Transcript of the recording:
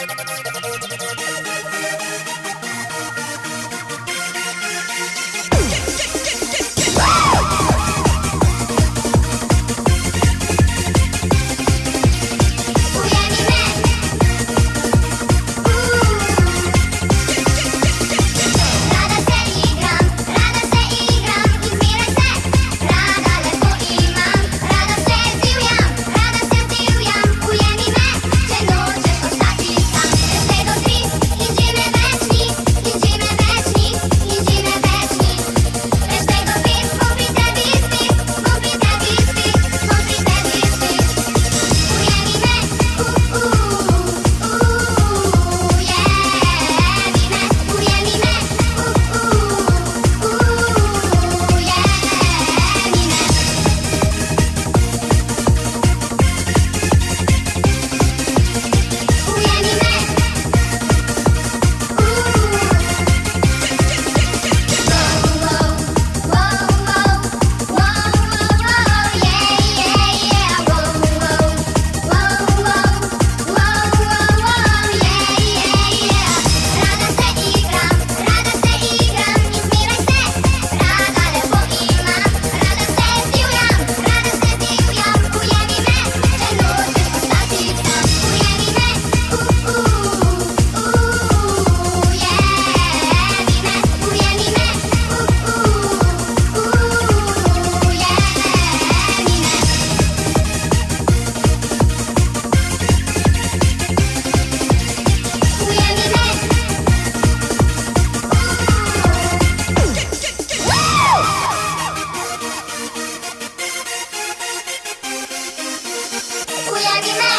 ¡Suscríbete al canal! Julia Guimard.